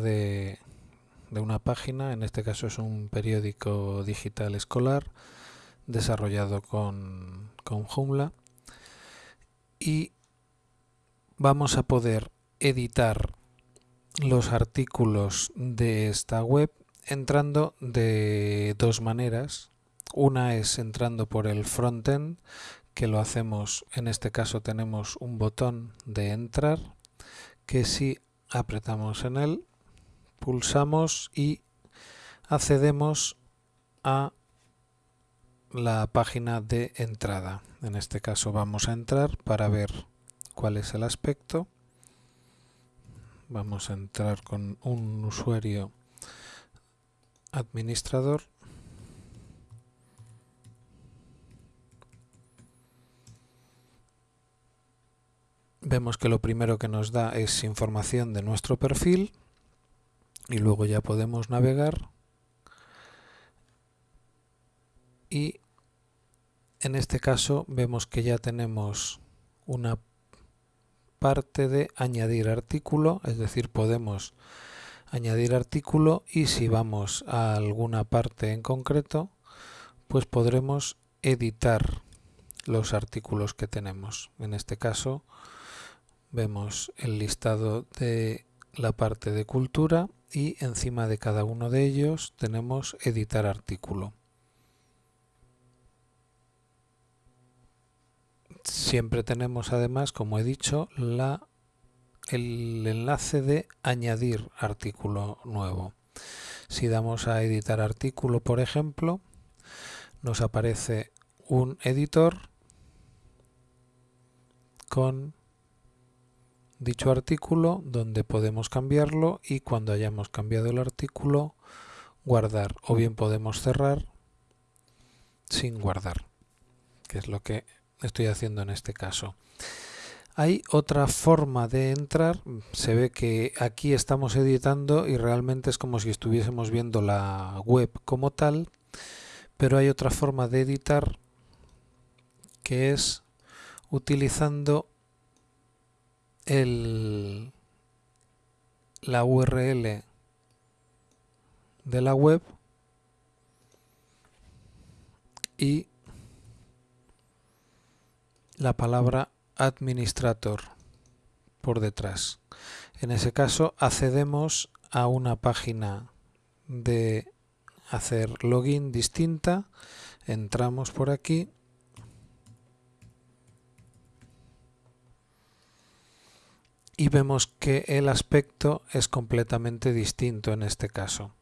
de una página, en este caso es un periódico digital escolar desarrollado con, con Joomla y vamos a poder editar los artículos de esta web entrando de dos maneras. Una es entrando por el frontend, que lo hacemos, en este caso tenemos un botón de entrar, que si apretamos en él, pulsamos y accedemos a la página de entrada. En este caso vamos a entrar para ver cuál es el aspecto. Vamos a entrar con un usuario administrador. Vemos que lo primero que nos da es información de nuestro perfil y luego ya podemos navegar y en este caso vemos que ya tenemos una parte de añadir artículo, es decir, podemos añadir artículo y si vamos a alguna parte en concreto, pues podremos editar los artículos que tenemos. En este caso vemos el listado de la parte de cultura y encima de cada uno de ellos tenemos editar artículo. Siempre tenemos además, como he dicho, la, el enlace de añadir artículo nuevo. Si damos a editar artículo, por ejemplo, nos aparece un editor con dicho artículo donde podemos cambiarlo y cuando hayamos cambiado el artículo guardar. O bien podemos cerrar sin guardar que es lo que estoy haciendo en este caso. Hay otra forma de entrar, se ve que aquí estamos editando y realmente es como si estuviésemos viendo la web como tal, pero hay otra forma de editar que es utilizando el, la URL de la web y la palabra administrator por detrás. En ese caso accedemos a una página de hacer login distinta, entramos por aquí y vemos que el aspecto es completamente distinto en este caso.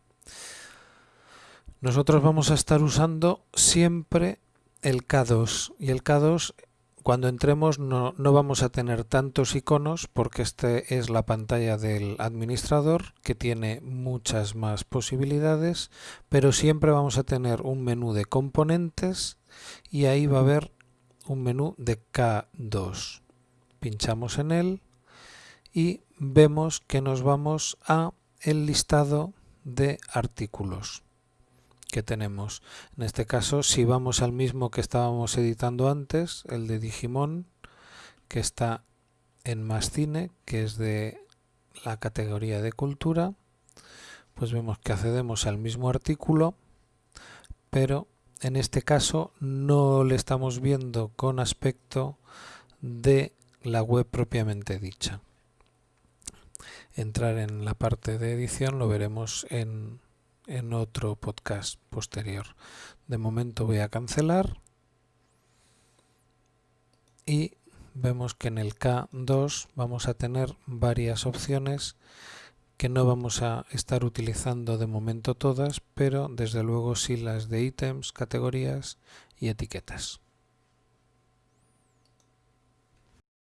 Nosotros vamos a estar usando siempre el K2 y el K2 cuando entremos no, vamos a tener tantos iconos porque este es la pantalla del administrador que tiene muchas más posibilidades, pero siempre vamos a tener un menú de componentes y ahí va a haber un menú de K2. Pinchamos en él y vemos que nos vamos a el listado de artículos que tenemos. En este caso, si vamos al mismo que estábamos editando antes, el de Digimon, que está en Más Cine, que es de la categoría de cultura, pues vemos que accedemos al mismo artículo, pero en este caso no le estamos viendo con aspecto de la web propiamente dicha. Entrar en la parte de edición lo veremos en en otro podcast posterior. De momento voy a cancelar y vemos que en el K2 vamos a tener varias opciones que no vamos a estar utilizando de momento todas, pero desde luego sí las de ítems, categorías y etiquetas.